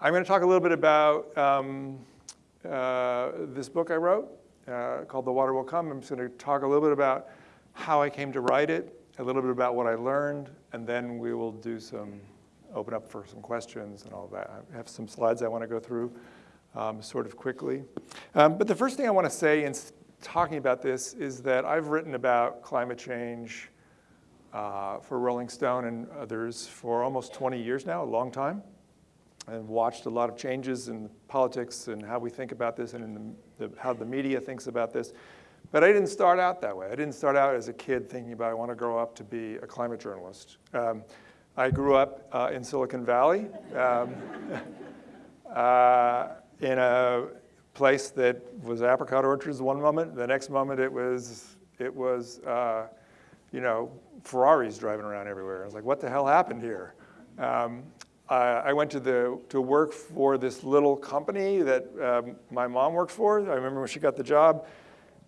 I'm going to talk a little bit about um, uh, this book I wrote uh, called The Water Will Come. I'm just going to talk a little bit about how I came to write it, a little bit about what I learned, and then we will do some, open up for some questions and all that. I have some slides I want to go through um, sort of quickly. Um, but the first thing I want to say in talking about this is that I've written about climate change uh, for Rolling Stone and others for almost 20 years now, a long time. I've watched a lot of changes in politics and how we think about this and in the, the, how the media thinks about this. But I didn't start out that way. I didn't start out as a kid thinking about I want to grow up to be a climate journalist. Um, I grew up uh, in Silicon Valley um, uh, in a place that was apricot orchards one moment. The next moment it was, it was uh, you know, Ferraris driving around everywhere. I was like, what the hell happened here? Um, I went to, the, to work for this little company that um, my mom worked for. I remember when she got the job,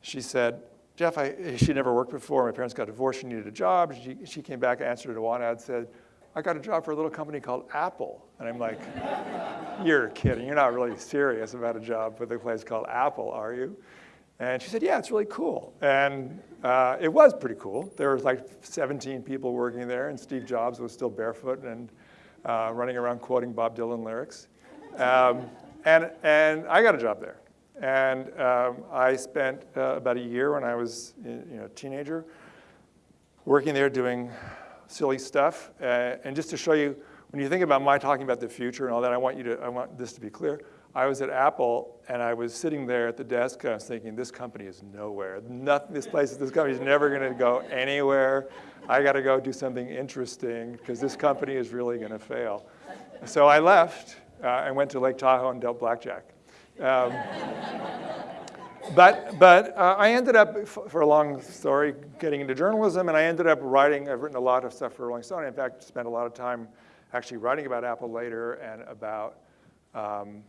she said, Jeff, I, she never worked before. My parents got divorced. She needed a job. She, she came back, answered a one ad, said, I got a job for a little company called Apple. And I'm like, you're kidding. You're not really serious about a job with a place called Apple, are you? And she said, yeah, it's really cool. And uh, it was pretty cool. There was like 17 people working there, and Steve Jobs was still barefoot and uh, running around quoting Bob Dylan lyrics. Um, and, and I got a job there. And um, I spent uh, about a year when I was you know, a teenager working there doing silly stuff. Uh, and just to show you, when you think about my talking about the future and all that, I want, you to, I want this to be clear. I was at Apple and I was sitting there at the desk and I was thinking, this company is nowhere. Nothing, this place, this company is never gonna go anywhere. I gotta go do something interesting because this company is really gonna fail. So I left uh, and went to Lake Tahoe and dealt blackjack. Um, but but uh, I ended up, for a long story, getting into journalism and I ended up writing, I've written a lot of stuff for Rolling Stone. In fact, spent a lot of time actually writing about Apple later and about um,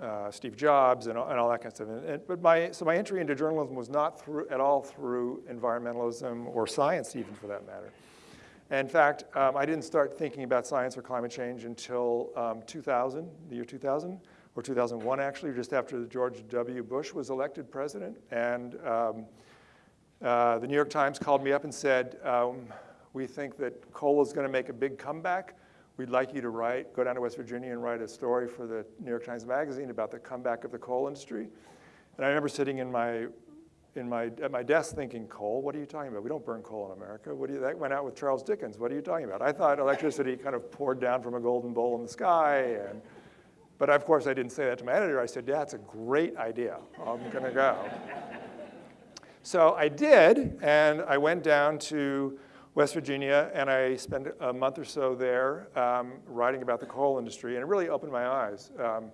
uh, Steve Jobs and, and, all that kind of stuff. And, and, but my, so my entry into journalism was not through, at all through environmentalism or science even for that matter. in fact, um, I didn't start thinking about science or climate change until um, 2000, the year 2000, or 2001 actually, just after George W. Bush was elected president. And um, uh, the New York Times called me up and said, um, we think that coal is gonna make a big comeback we'd like you to write, go down to West Virginia and write a story for the New York Times Magazine about the comeback of the coal industry. And I remember sitting in my, in my, at my desk thinking, coal, what are you talking about? We don't burn coal in America. What do you, that went out with Charles Dickens. What are you talking about? I thought electricity kind of poured down from a golden bowl in the sky. And, but of course, I didn't say that to my editor. I said, yeah, that's a great idea. I'm gonna go. so I did, and I went down to West Virginia, and I spent a month or so there um, writing about the coal industry, and it really opened my eyes. Um,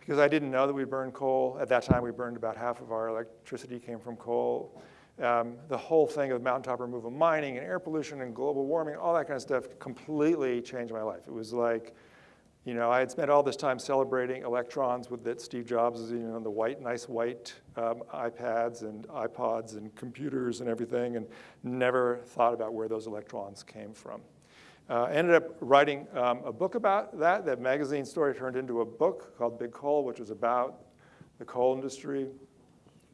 because I didn't know that we burned coal. At that time, we burned about half of our electricity came from coal. Um, the whole thing of mountaintop removal mining and air pollution and global warming, all that kind of stuff completely changed my life. It was like you know, I had spent all this time celebrating electrons with that Steve Jobs, you know, the white, nice white um, iPads and iPods and computers and everything, and never thought about where those electrons came from. Uh, ended up writing um, a book about that. That magazine story turned into a book called Big Coal, which was about the coal industry,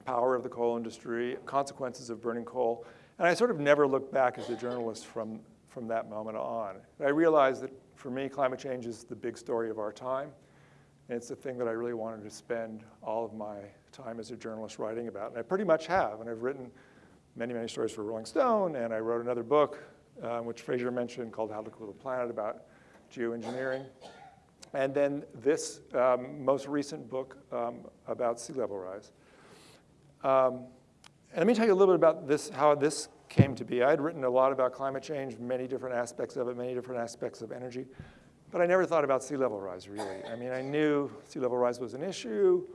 power of the coal industry, consequences of burning coal. And I sort of never looked back as a journalist from, from that moment on. I realized that for me, climate change is the big story of our time. And it's the thing that I really wanted to spend all of my time as a journalist writing about. And I pretty much have. And I've written many, many stories for Rolling Stone. And I wrote another book, uh, which Fraser mentioned, called How to Cool the Planet, about geoengineering. And then this um, most recent book um, about sea level rise. Um, and let me tell you a little bit about this, how this came to be. I had written a lot about climate change, many different aspects of it, many different aspects of energy, but I never thought about sea level rise, really. I mean, I knew sea level rise was an issue,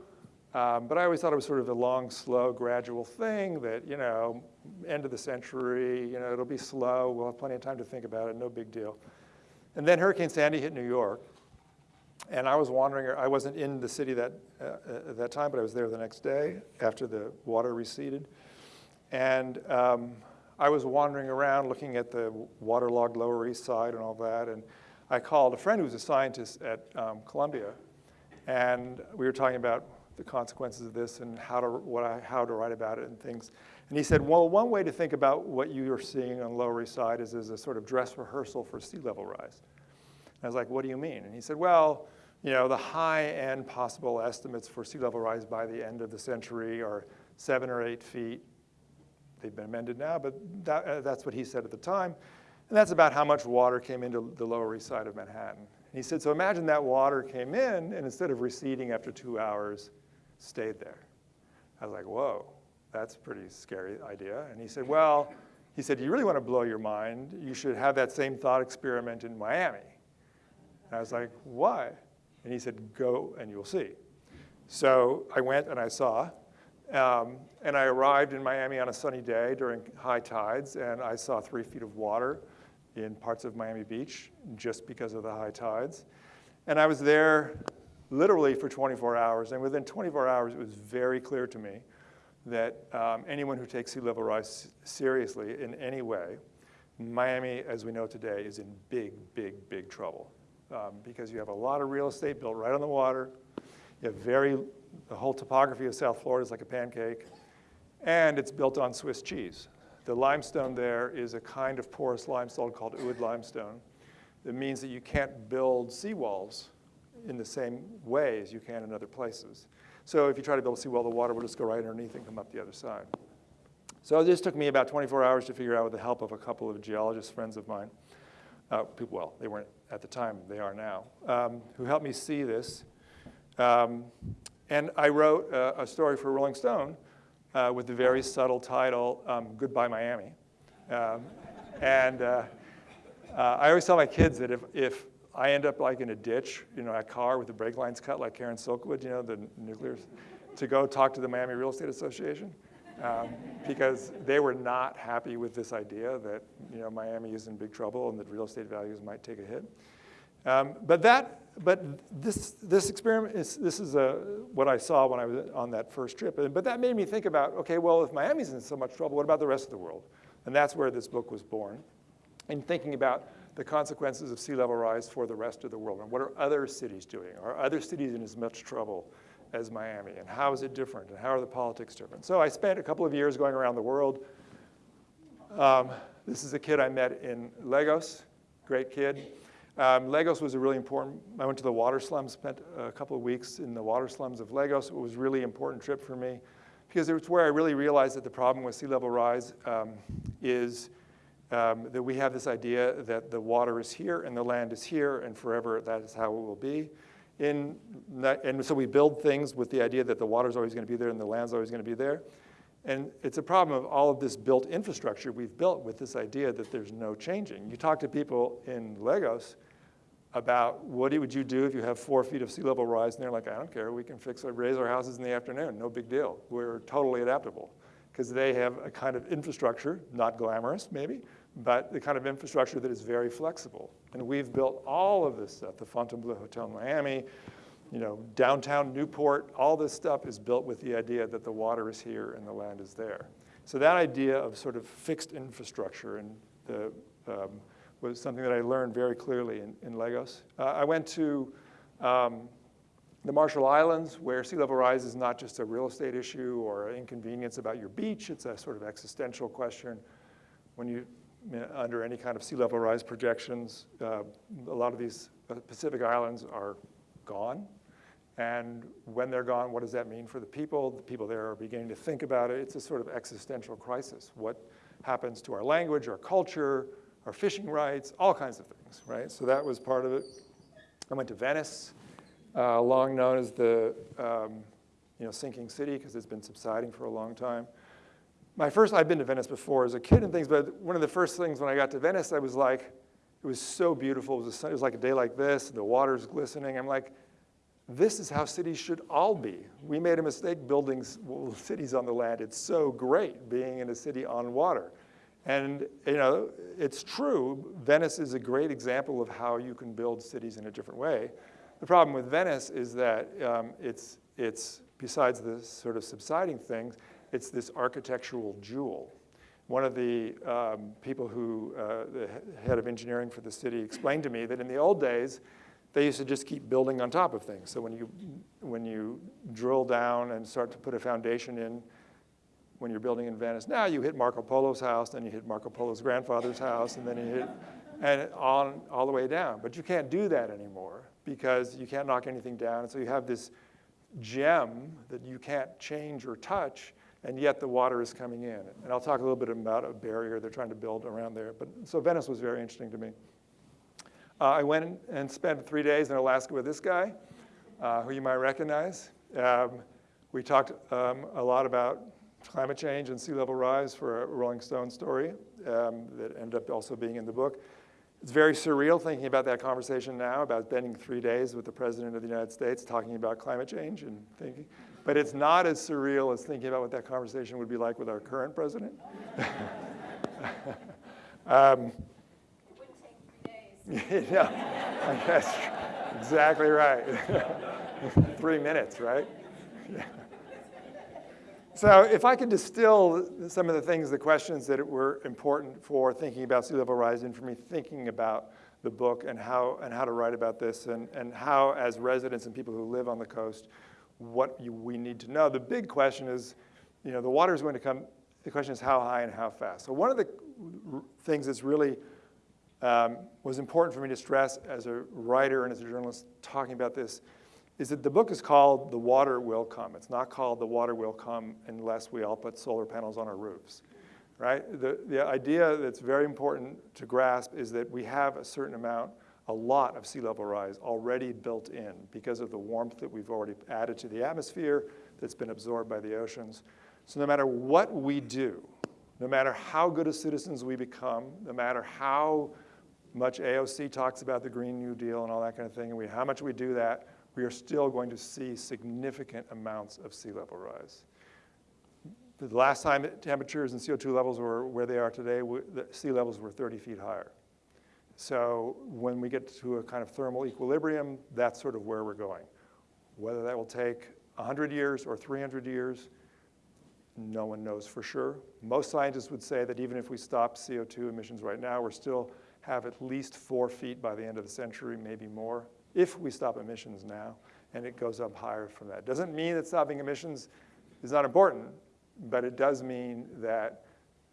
um, but I always thought it was sort of a long, slow, gradual thing that, you know, end of the century, you know, it'll be slow, we'll have plenty of time to think about it, no big deal. And then Hurricane Sandy hit New York, and I was wandering, I wasn't in the city that, uh, at that time, but I was there the next day after the water receded. And um, I was wandering around looking at the waterlogged Lower East Side and all that, and I called a friend who was a scientist at um, Columbia, And we were talking about the consequences of this and how to, what I, how to write about it and things. And he said, well, one way to think about what you are seeing on Lower East Side is as a sort of dress rehearsal for sea level rise. And I was like, what do you mean? And he said, well, you know, the high end possible estimates for sea level rise by the end of the century are seven or eight feet. They've been amended now, but that, uh, that's what he said at the time. And that's about how much water came into the Lower East Side of Manhattan. And he said, so imagine that water came in and instead of receding after two hours, stayed there. I was like, whoa, that's a pretty scary idea. And he said, well, he said, you really want to blow your mind, you should have that same thought experiment in Miami. And I was like, why? And he said, go and you'll see. So I went and I saw, um, and I arrived in Miami on a sunny day during high tides, and I saw three feet of water in parts of Miami Beach just because of the high tides. And I was there literally for 24 hours, and within 24 hours, it was very clear to me that um, anyone who takes sea level rise seriously in any way, Miami, as we know today, is in big, big, big trouble um, because you have a lot of real estate built right on the water. You have very, the whole topography of South Florida is like a pancake, and it's built on Swiss cheese. The limestone there is a kind of porous limestone called oolite limestone. That means that you can't build seawalls in the same way as you can in other places. So if you try to build a seawall, the water will just go right underneath and come up the other side. So this took me about 24 hours to figure out with the help of a couple of geologist friends of mine. Uh, people, well, they weren't at the time, they are now, um, who helped me see this. Um, and I wrote a story for Rolling Stone uh, with the very subtle title, um, Goodbye Miami. Um, and uh, uh, I always tell my kids that if, if I end up like in a ditch, you know, a car with the brake lines cut like Karen Silkwood, you know, the nuclear, to go talk to the Miami Real Estate Association. Um, because they were not happy with this idea that you know, Miami is in big trouble and that real estate values might take a hit. Um, but that, but this, this experiment, is, this is a, what I saw when I was on that first trip. But that made me think about, okay, well, if Miami's in so much trouble, what about the rest of the world? And that's where this book was born. And thinking about the consequences of sea level rise for the rest of the world. And what are other cities doing? Are other cities in as much trouble as Miami? And how is it different? And how are the politics different? So I spent a couple of years going around the world. Um, this is a kid I met in Lagos, great kid. Um, Lagos was a really important, I went to the water slums, spent a couple of weeks in the water slums of Lagos. It was a really important trip for me because it was where I really realized that the problem with sea level rise um, is um, that we have this idea that the water is here and the land is here and forever that is how it will be. In, and so we build things with the idea that the water is always going to be there and the land's always going to be there. And it's a problem of all of this built infrastructure we've built with this idea that there's no changing. You talk to people in Lagos about what would you do if you have four feet of sea level rise, and they're like, I don't care, we can fix our, raise our houses in the afternoon, no big deal. We're totally adaptable. Because they have a kind of infrastructure, not glamorous maybe, but the kind of infrastructure that is very flexible. And we've built all of this stuff, the Fontainebleau Hotel in Miami, you know, downtown Newport, all this stuff is built with the idea that the water is here and the land is there. So that idea of sort of fixed infrastructure and the, um, was something that I learned very clearly in, in Lagos. Uh, I went to um, the Marshall Islands, where sea level rise is not just a real estate issue or an inconvenience about your beach, it's a sort of existential question. When you under any kind of sea level rise projections. Uh, a lot of these uh, Pacific islands are gone. And when they're gone, what does that mean for the people? The people there are beginning to think about it. It's a sort of existential crisis. What happens to our language, our culture, our fishing rights, all kinds of things, right? So that was part of it. I went to Venice, uh, long known as the um, you know, sinking city because it's been subsiding for a long time my first, I've been to Venice before as a kid and things, but one of the first things when I got to Venice, I was like, it was so beautiful. It was, it was like a day like this, the water's glistening. I'm like, this is how cities should all be. We made a mistake building cities on the land. It's so great being in a city on water. And you know, it's true, Venice is a great example of how you can build cities in a different way. The problem with Venice is that um, it's, it's, besides the sort of subsiding things, it's this architectural jewel. One of the um, people who, uh, the head of engineering for the city explained to me that in the old days, they used to just keep building on top of things. So when you, when you drill down and start to put a foundation in, when you're building in Venice now, you hit Marco Polo's house, then you hit Marco Polo's grandfather's house, and then you hit, and on all the way down. But you can't do that anymore because you can't knock anything down. And so you have this gem that you can't change or touch, and yet the water is coming in. And I'll talk a little bit about a barrier they're trying to build around there. But so Venice was very interesting to me. Uh, I went and spent three days in Alaska with this guy, uh, who you might recognize. Um, we talked um, a lot about climate change and sea level rise for a Rolling Stone story um, that ended up also being in the book. It's very surreal thinking about that conversation now, about spending three days with the President of the United States talking about climate change and thinking. But it's not as surreal as thinking about what that conversation would be like with our current president. um, yeah, that's exactly right. Three minutes, right? So if I could distill some of the things, the questions that were important for thinking about sea level rise and for me thinking about the book and how, and how to write about this and, and how as residents and people who live on the coast, what you, we need to know. The big question is, you know, the water is going to come, the question is how high and how fast. So one of the things that's really um, was important for me to stress as a writer and as a journalist talking about this is that the book is called The Water Will Come. It's not called The Water Will Come unless we all put solar panels on our roofs, right? The, the idea that's very important to grasp is that we have a certain amount, a lot of sea level rise already built in because of the warmth that we've already added to the atmosphere that's been absorbed by the oceans. So no matter what we do, no matter how good as citizens we become, no matter how much AOC talks about the Green New Deal and all that kind of thing, and we, how much we do that, we are still going to see significant amounts of sea level rise. The last time temperatures and CO2 levels were where they are today, the sea levels were 30 feet higher. So when we get to a kind of thermal equilibrium, that's sort of where we're going. Whether that will take 100 years or 300 years, no one knows for sure. Most scientists would say that even if we stop CO2 emissions right now, we're still have at least four feet by the end of the century, maybe more, if we stop emissions now, and it goes up higher from that. Doesn't mean that stopping emissions is not important, but it does mean that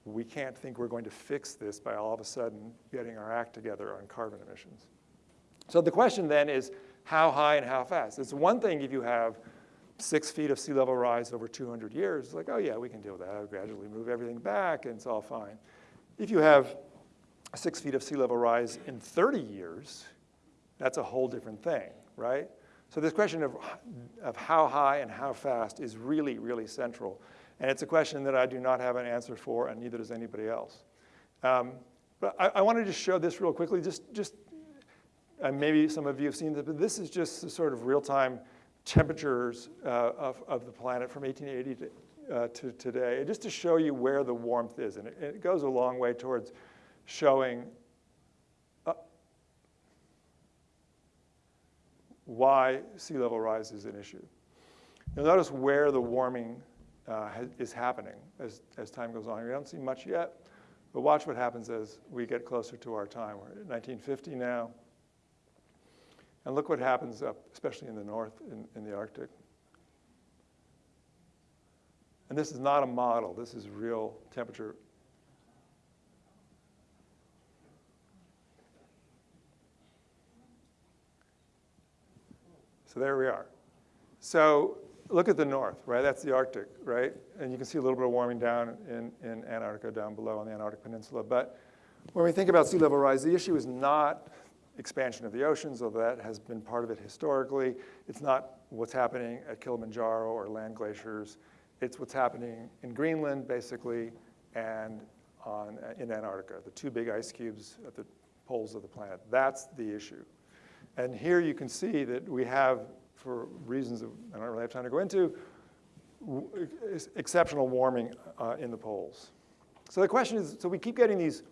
we can't think we're going to fix this by all of a sudden getting our act together on carbon emissions. So the question then is how high and how fast? It's one thing if you have six feet of sea level rise over 200 years, it's like, oh yeah, we can deal with that. I'll gradually move everything back and it's all fine. If you have six feet of sea level rise in 30 years, that's a whole different thing, right? So this question of, of how high and how fast is really, really central. And it's a question that I do not have an answer for, and neither does anybody else. Um, but I, I wanted to show this real quickly, just, just and maybe some of you have seen this, but this is just the sort of real-time temperatures uh, of, of the planet from 1880 to, uh, to today, just to show you where the warmth is. And it, it goes a long way towards showing uh, why sea level rise is an issue. You'll notice where the warming uh, is happening as, as time goes on. We don't see much yet, but watch what happens as we get closer to our time. We're at 1950 now. And look what happens up, especially in the north, in, in the Arctic. And this is not a model. This is real temperature So there we are. So look at the north, right? That's the Arctic, right? And you can see a little bit of warming down in, in Antarctica down below on the Antarctic Peninsula. But when we think about sea level rise, the issue is not expansion of the oceans, although that has been part of it historically. It's not what's happening at Kilimanjaro or land glaciers. It's what's happening in Greenland, basically, and on, in Antarctica, the two big ice cubes at the poles of the planet. That's the issue. And here you can see that we have, for reasons that I don't really have time to go into, exceptional warming uh, in the poles. So the question is, so we keep getting these,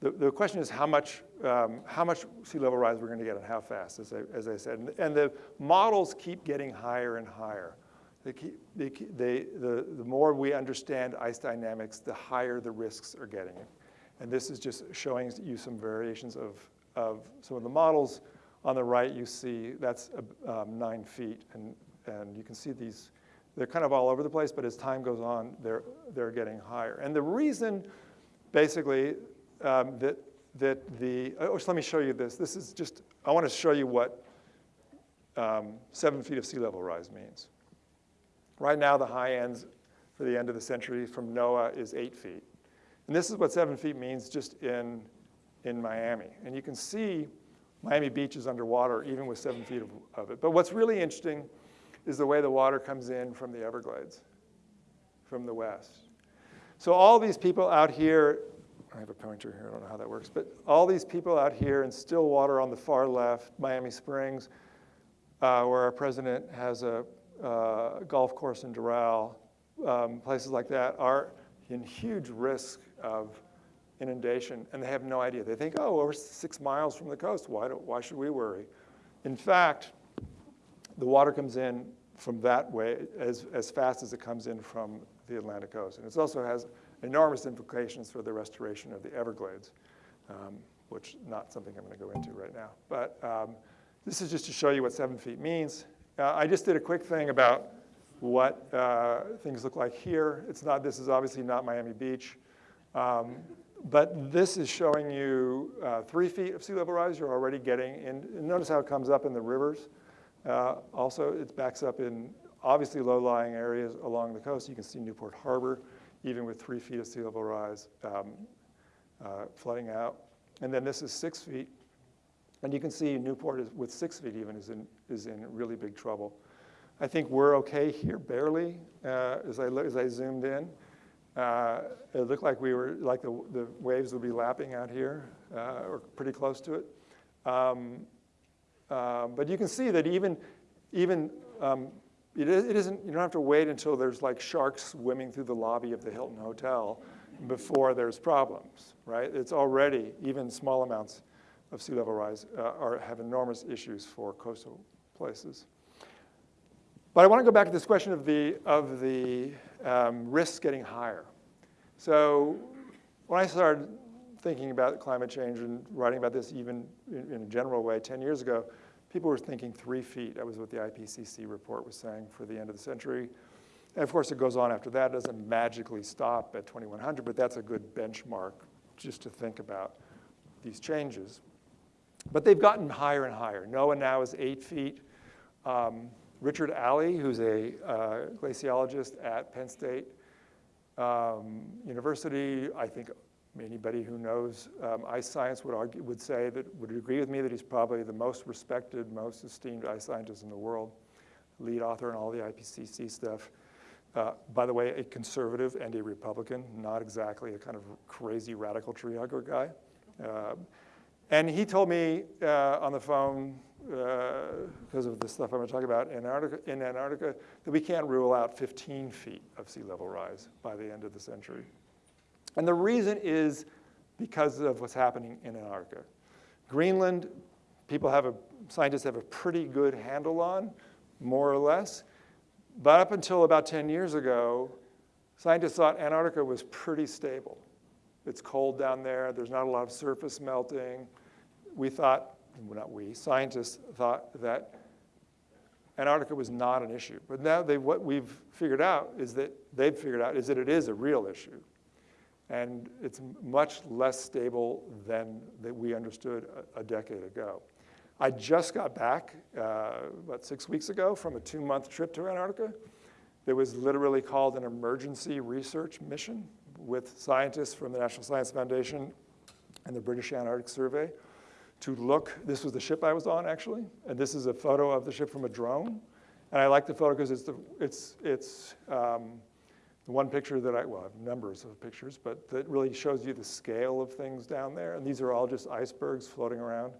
the, the question is how much, um, how much sea level rise we're gonna get and how fast, as I, as I said. And, and the models keep getting higher and higher. They keep, they, they, the, the more we understand ice dynamics, the higher the risks are getting. And this is just showing you some variations of of some of the models On the right, you see that's uh, um, nine feet, and, and you can see these, they're kind of all over the place, but as time goes on, they're, they're getting higher. And the reason, basically, um, that, that the, oh, let me show you this. This is just, I want to show you what um, seven feet of sea level rise means. Right now, the high ends for the end of the century from NOAA is eight feet. And this is what seven feet means just in, in Miami. And you can see Miami Beach is underwater even with seven feet of, of it. But what's really interesting is the way the water comes in from the Everglades, from the west. So all these people out here, I have a pointer here, I don't know how that works, but all these people out here in Sweetwater on the far left, Miami Springs, uh, where our president has a uh, golf course in Doral, um, places like that are in huge risk of inundation, and they have no idea. They think, oh, we're six miles from the coast. Why, do, why should we worry? In fact, the water comes in from that way as, as fast as it comes in from the Atlantic coast. And it also has enormous implications for the restoration of the Everglades, um, which not something I'm going to go into right now. But um, this is just to show you what seven feet means. Uh, I just did a quick thing about what uh, things look like here. It's not, this is obviously not Miami Beach. Um, but this is showing you uh, three feet of sea level rise. You're already getting And Notice how it comes up in the rivers. Uh, also, it backs up in obviously low-lying areas along the coast. You can see Newport Harbor, even with three feet of sea level rise um, uh, flooding out. And then this is six feet. And you can see Newport is, with six feet even is in, is in really big trouble. I think we're okay here, barely, uh, as, I, as I zoomed in. Uh, it looked like we were, like the, the waves would be lapping out here, uh, or pretty close to it. Um, uh, but you can see that even, even um, it, it isn't, you don't have to wait until there's like sharks swimming through the lobby of the Hilton Hotel before there's problems, right? It's already, even small amounts of sea level rise uh, are, have enormous issues for coastal places. But I want to go back to this question of the, of the um, risks getting higher. So when I started thinking about climate change and writing about this even in, in, a general way 10 years ago, people were thinking three feet. That was what the IPCC report was saying for the end of the century. And of course, it goes on after that. It doesn't magically stop at 2100, but that's a good benchmark just to think about these changes. But they've gotten higher and higher. NOAA now is eight feet. Um, Richard Alley, who's a uh, glaciologist at Penn State um, University, I think anybody who knows um, ice science would, argue, would say that, would agree with me that he's probably the most respected, most esteemed ice scientist in the world, lead author on all the IPCC stuff. Uh, by the way, a conservative and a Republican, not exactly a kind of crazy radical tree hugger guy. Uh, and he told me uh, on the phone because uh, of the stuff I'm going to talk about in Antarctica, in Antarctica, that we can't rule out 15 feet of sea level rise by the end of the century. And the reason is because of what's happening in Antarctica. Greenland, people have a, scientists have a pretty good handle on, more or less. But up until about 10 years ago, scientists thought Antarctica was pretty stable. It's cold down there, there's not a lot of surface melting. We thought well, not we, scientists thought that Antarctica was not an issue. But now they, what we've figured out is that they've figured out is that it is a real issue. And it's much less stable than that we understood a, a decade ago. I just got back uh, about six weeks ago from a two-month trip to Antarctica. It was literally called an emergency research mission with scientists from the National Science Foundation and the British Antarctic Survey to look. This was the ship I was on, actually. And this is a photo of the ship from a drone. And I like the photo because it's, the, it's, it's um, the one picture that I, well, I have numbers of pictures, but that really shows you the scale of things down there. And these are all just icebergs floating around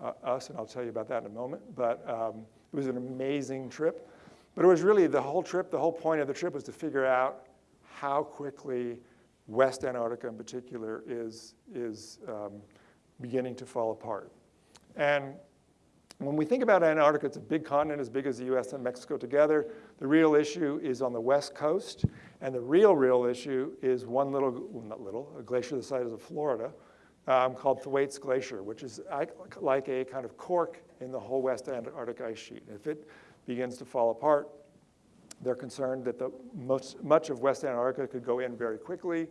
uh, us, and I'll tell you about that in a moment. But um, it was an amazing trip. But it was really the whole trip, the whole point of the trip was to figure out how quickly West Antarctica in particular is, is um, beginning to fall apart. And when we think about Antarctica, it's a big continent as big as the US and Mexico together. The real issue is on the west coast, and the real, real issue is one little, well, not little, a glacier the size of Florida um, called Thwaites Glacier, which is like a kind of cork in the whole West Antarctic ice sheet. If it begins to fall apart, they're concerned that the most, much of West Antarctica could go in very quickly,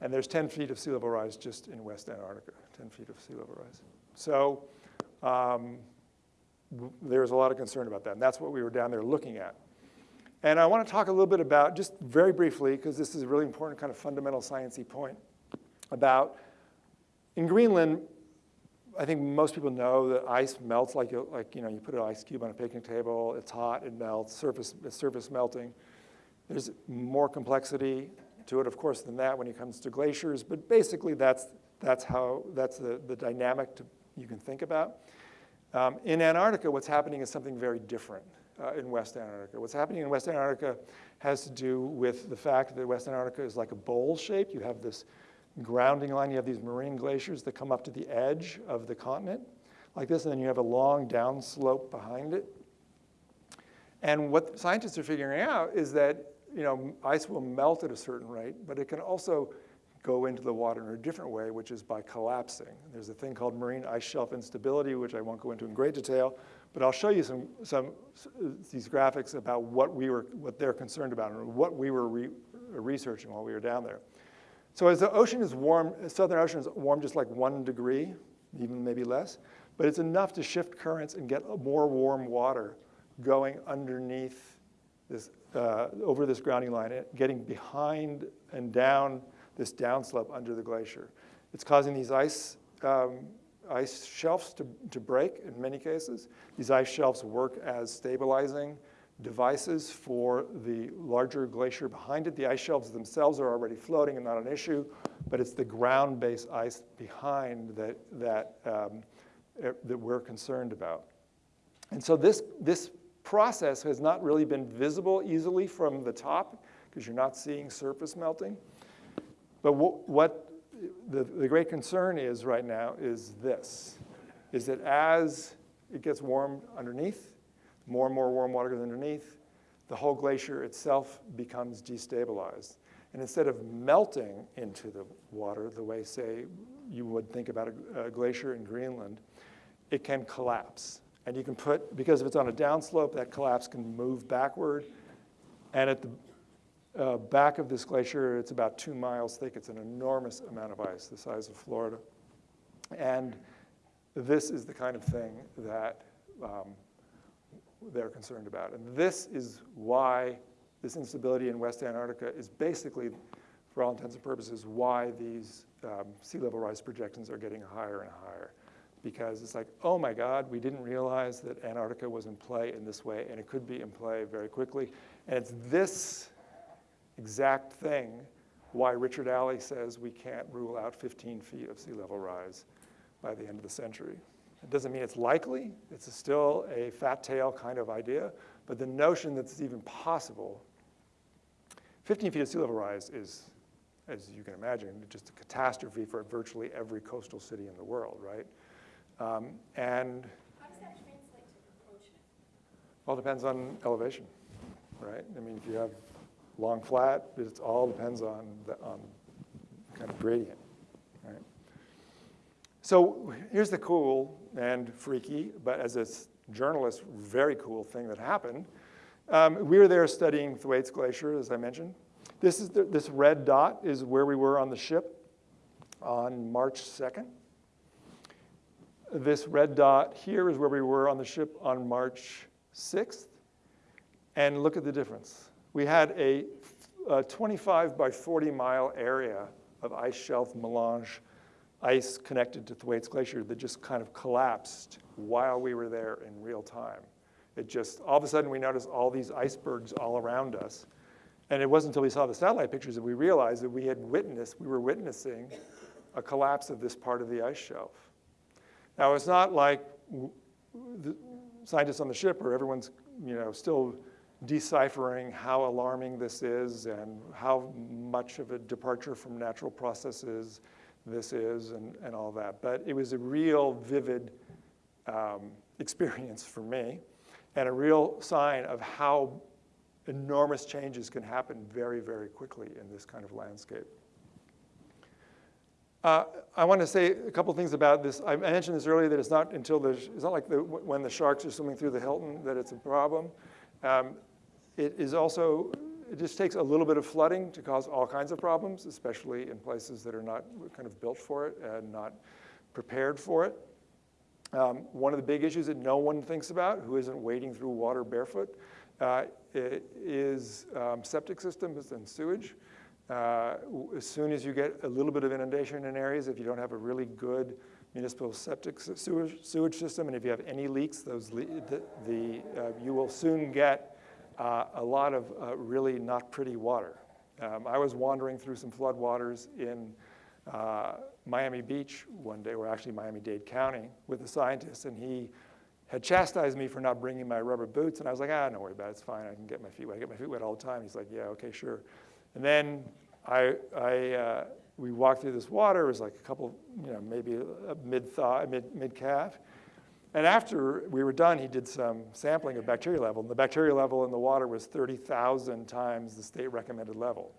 and there's 10 feet of sea level rise just in West Antarctica, 10 feet of sea level rise. So um, there's a lot of concern about that, and that's what we were down there looking at. And I want to talk a little bit about, just very briefly, because this is a really important kind of fundamental sciencey point, about in Greenland, I think most people know that ice melts like, you, like you know, you put an ice cube on a picnic table, it's hot, it melts, surface, surface melting. There's more complexity to it, of course, than that when it comes to glaciers, but basically that's, that's how, that's the, the dynamic to, you can think about. Um, in Antarctica, what's happening is something very different uh, in West Antarctica. What's happening in West Antarctica has to do with the fact that West Antarctica is like a bowl shape. You have this grounding line. You have these marine glaciers that come up to the edge of the continent like this, and then you have a long downslope behind it. And what scientists are figuring out is that you know, ice will melt at a certain rate, but it can also go into the water in a different way, which is by collapsing. There's a thing called marine ice shelf instability, which I won't go into in great detail, but I'll show you some, some these graphics about what we were, what they're concerned about and what we were re researching while we were down there. So as the ocean is warm, Southern Ocean is warm just like one degree, even maybe less, but it's enough to shift currents and get more warm water going underneath this, uh, over this grounding line, getting behind and down this downslope under the glacier. It's causing these ice, um, ice shelves to, to break in many cases. These ice shelves work as stabilizing devices for the larger glacier behind it. The ice shelves themselves are already floating and not an issue, but it's the ground-based ice behind that, that, um, er, that we're concerned about. And so this, this process has not really been visible easily from the top because you're not seeing surface melting. But what, what the, the great concern is right now is this, is that as it gets warm underneath, more and more warm water goes underneath, the whole glacier itself becomes destabilized. And instead of melting into the water the way, say, you would think about a, a glacier in Greenland, it can collapse. And you can put, because if it's on a downslope, that collapse can move backward. And at the uh, back of this glacier, it's about two miles thick. It's an enormous amount of ice, the size of Florida. And this is the kind of thing that um, they're concerned about. And this is why this instability in West Antarctica is basically, for all intents and purposes, why these um, sea level rise projections are getting higher and higher. Because it's like, oh my God, we didn't realize that Antarctica was in play in this way, and it could be in play very quickly. And it's this exact thing why Richard Alley says we can't rule out 15 feet of sea level rise by the end of the century. It doesn't mean it's likely. It's still a fat tail kind of idea. But the notion that it's even possible, 15 feet of sea level rise is, as you can imagine, just a catastrophe for virtually every coastal city in the world, right? Um, and how does that translate to encroachment? All depends on elevation, right? I mean, if you have long flat, it all depends on the on kind of gradient, right? So here's the cool and freaky, but as a journalist, very cool thing that happened. Um, we were there studying Thwaites Glacier, as I mentioned. This, is the, this red dot is where we were on the ship on March 2nd. This red dot here is where we were on the ship on March 6th. And look at the difference. We had a, a 25 by 40 mile area of ice shelf melange ice connected to Thwaites Glacier that just kind of collapsed while we were there in real time. It just, all of a sudden we noticed all these icebergs all around us. And it wasn't until we saw the satellite pictures that we realized that we had witnessed, we were witnessing a collapse of this part of the ice shelf. Now it's not like the scientists on the ship or everyone's you know, still deciphering how alarming this is and how much of a departure from natural processes this is and, and all that. But it was a real vivid um, experience for me and a real sign of how enormous changes can happen very, very quickly in this kind of landscape. Uh, I want to say a couple things about this. I mentioned this earlier that it's not until there's, it's not like the, when the sharks are swimming through the Hilton that it's a problem. Um, it is also, it just takes a little bit of flooding to cause all kinds of problems, especially in places that are not kind of built for it and not prepared for it. Um, one of the big issues that no one thinks about, who isn't wading through water barefoot, uh, is um, septic systems and sewage. Uh, as soon as you get a little bit of inundation in areas, if you don't have a really good municipal septic sewage, system, and if you have any leaks, those le the, the uh, you will soon get uh, a lot of uh, really not pretty water. Um, I was wandering through some floodwaters in uh, Miami Beach one day, or actually Miami-Dade County, with a scientist, and he had chastised me for not bringing my rubber boots, and I was like, ah, don't worry about it, it's fine, I can get my feet wet. I get my feet wet all the time. He's like, yeah, okay, sure. And then I, I, uh, we walked through this water. It was like a couple, you know, maybe a mid-thigh, mid, mid-calf. And after we were done, he did some sampling of bacteria level. And the bacteria level in the water was 30,000 times the state recommended level.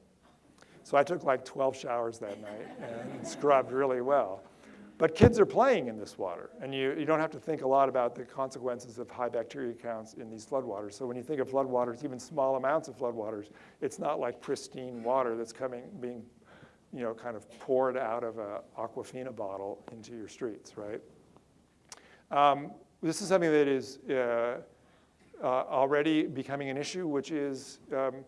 So I took like 12 showers that night and scrubbed really well. But kids are playing in this water, and you, you don't have to think a lot about the consequences of high bacteria counts in these floodwaters. So when you think of floodwaters, even small amounts of floodwaters, it's not like pristine water that's coming, being, you know, kind of poured out of a Aquafina bottle into your streets, right? Um, this is something that is uh, uh, already becoming an issue, which is um,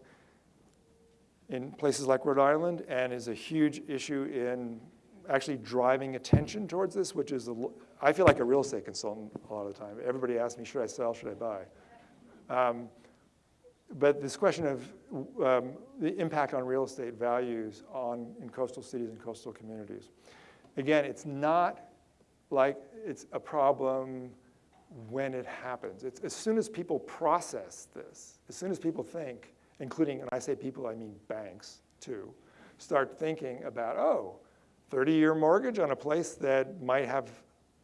in places like Rhode Island and is a huge issue in actually driving attention towards this, which is, a, I feel like a real estate consultant a lot of the time. Everybody asks me, should I sell, should I buy? Um, but this question of um, the impact on real estate values on, in coastal cities and coastal communities. Again, it's not like it's a problem when it happens. It's as soon as people process this, as soon as people think, including, and I say people, I mean banks too, start thinking about, oh, 30-year mortgage on a place that might have,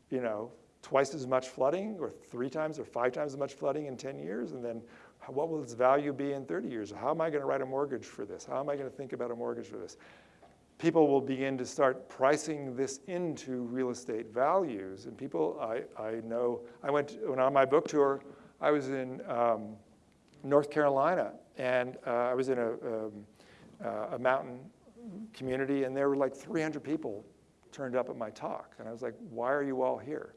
you know, twice as much flooding or three times or five times as much flooding in 10 years, and then what will its value be in 30 years? How am I going to write a mortgage for this? How am I going to think about a mortgage for this? People will begin to start pricing this into real estate values. And people, I, I know, I went, when on my book tour, I was in um, North Carolina, and uh, I was in a, um, uh, a mountain community, and there were like 300 people turned up at my talk. And I was like, why are you all here?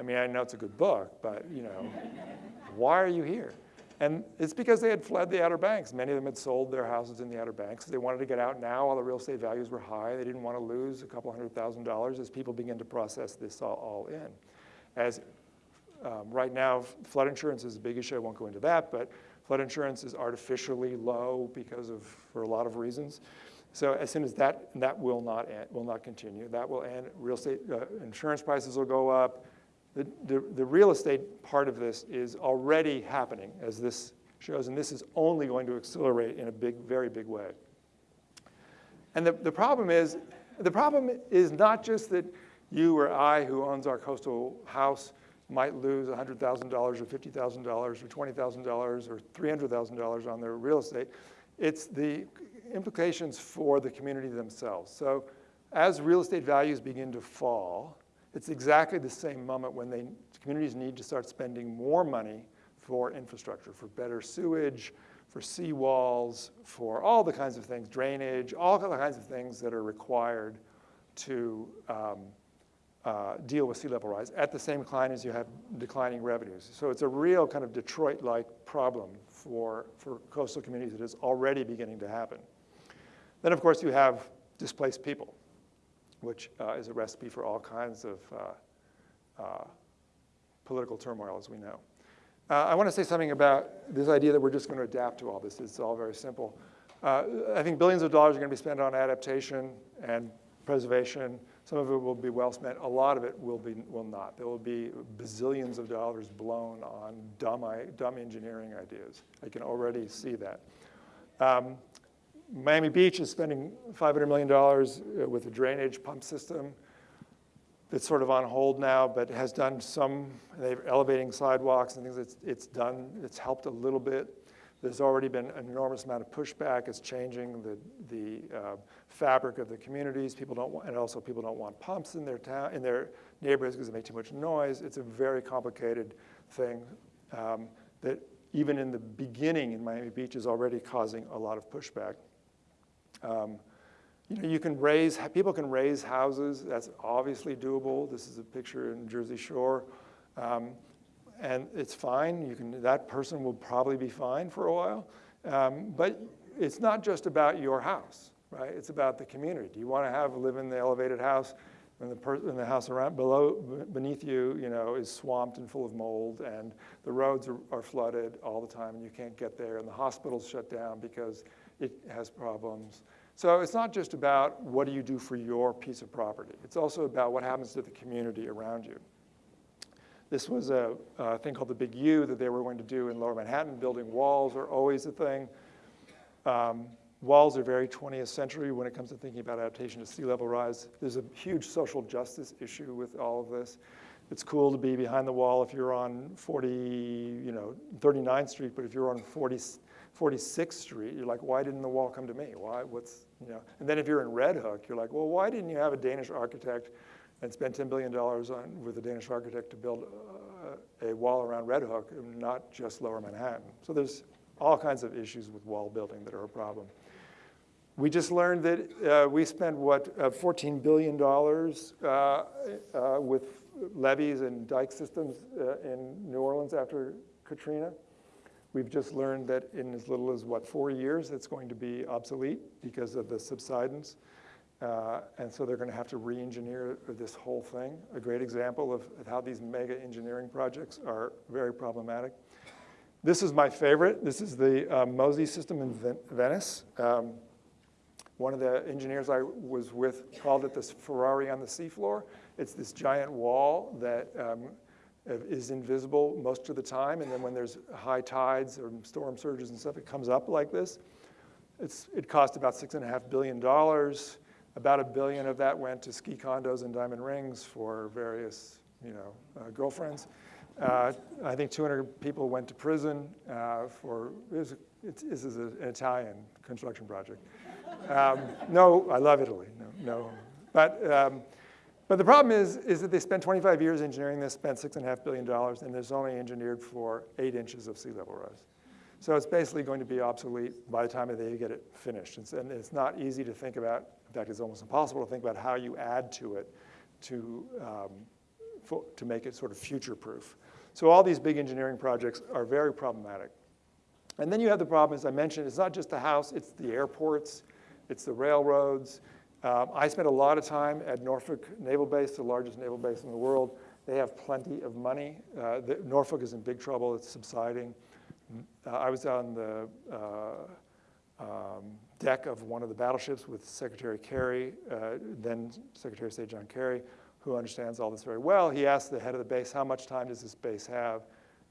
I mean, I know it's a good book, but you know, why are you here? And it's because they had fled the Outer Banks. Many of them had sold their houses in the Outer Banks. They wanted to get out now while the real estate values were high. They didn't want to lose a couple hundred thousand dollars as people begin to process this all, all in. As um, right now, flood insurance is a big issue. I won't go into that, but flood insurance is artificially low because of, for a lot of reasons. So as soon as that, that will not, end, will not continue. That will end, real estate, uh, insurance prices will go up. The, the, real estate part of this is already happening as this shows, and this is only going to accelerate in a big, very big way. And the, the problem is, the problem is not just that you or I who owns our coastal house might lose $100,000 or $50,000 or $20,000 or $300,000 on their real estate. It's the implications for the community themselves. So as real estate values begin to fall, it's exactly the same moment when they, communities need to start spending more money for infrastructure, for better sewage, for seawalls, for all the kinds of things, drainage, all the kinds of things that are required to um, uh, deal with sea level rise at the same decline as you have declining revenues. So it's a real kind of Detroit-like problem for, for coastal communities that is already beginning to happen. Then, of course, you have displaced people, which uh, is a recipe for all kinds of uh, uh, political turmoil, as we know. Uh, I want to say something about this idea that we're just going to adapt to all this. It's all very simple. I think billions of dollars are going to be spent on adaptation and preservation. Some of it will be well spent. A lot of it will, be, will not. There will be bazillions of dollars blown on dumb, dumb engineering ideas. I can already see that. Um, Miami Beach is spending $500 million uh, with a drainage pump system that's sort of on hold now, but has done some, they're elevating sidewalks and things, it's, it's done, it's helped a little bit. There's already been an enormous amount of pushback. It's changing the, the uh, fabric of the communities. People don't want, and also people don't want pumps in their town, in their neighborhoods because they make too much noise. It's a very complicated thing um, that even in the beginning in Miami Beach is already causing a lot of pushback. Um, you know, you can raise, people can raise houses. That's obviously doable. This is a picture in Jersey Shore. Um, and it's fine. You can, that person will probably be fine for a while. Um, but it's not just about your house, right? It's about the community. Do you want to have live in the elevated house when the, per, when the house around below, beneath you, you know, is swamped and full of mold, and the roads are, are flooded all the time, and you can't get there, and the hospital's shut down because it has problems. So it's not just about what do you do for your piece of property. It's also about what happens to the community around you. This was a, a, thing called the Big U that they were going to do in lower Manhattan. Building walls are always a thing. Um, walls are very 20th century when it comes to thinking about adaptation to sea level rise. There's a huge social justice issue with all of this. It's cool to be behind the wall if you're on 40, you know, 39th Street, but if you're on 40, 46th Street, you're like, why didn't the wall come to me? Why, what's, you know? And then if you're in Red Hook, you're like, well, why didn't you have a Danish architect and spend $10 billion on, with a Danish architect to build uh, a wall around Red Hook, and not just Lower Manhattan. So there's all kinds of issues with wall building that are a problem. We just learned that uh, we spent, what, uh, $14 billion uh, uh, with levees and dike systems uh, in New Orleans after Katrina. We've just learned that in as little as, what, four years, it's going to be obsolete because of the subsidence. Uh, and so they're going to have to re-engineer this whole thing. A great example of, how these mega engineering projects are very problematic. This is my favorite. This is the uh, MOSE system in Ven Venice. Um, one of the engineers I was with called it this Ferrari on the seafloor. It's this giant wall that um, is invisible most of the time, and then when there's high tides or storm surges and stuff, it comes up like this. It's, it cost about six and a half billion dollars. About a billion of that went to ski condos and diamond rings for various, you know, uh, girlfriends. Uh, I think 200 people went to prison uh, for, this is an Italian construction project. Um, no, I love Italy, no, no. But, um, but the problem is, is that they spent 25 years engineering this, spent six and a half billion dollars, and it's only engineered for eight inches of sea level rise. So it's basically going to be obsolete by the time they get it finished. And it's not easy to think about in fact, it's almost impossible to think about how you add to it to, um, for, to make it sort of future-proof. So all these big engineering projects are very problematic. And then you have the problem, as I mentioned, it's not just the house, it's the airports, it's the railroads. Um, I spent a lot of time at Norfolk Naval Base, the largest naval base in the world. They have plenty of money. Uh, the, Norfolk is in big trouble, it's subsiding. Uh, I was on the uh, um, deck of one of the battleships with Secretary Kerry, uh, then Secretary of State John Kerry, who understands all this very well. He asked the head of the base, how much time does this base have?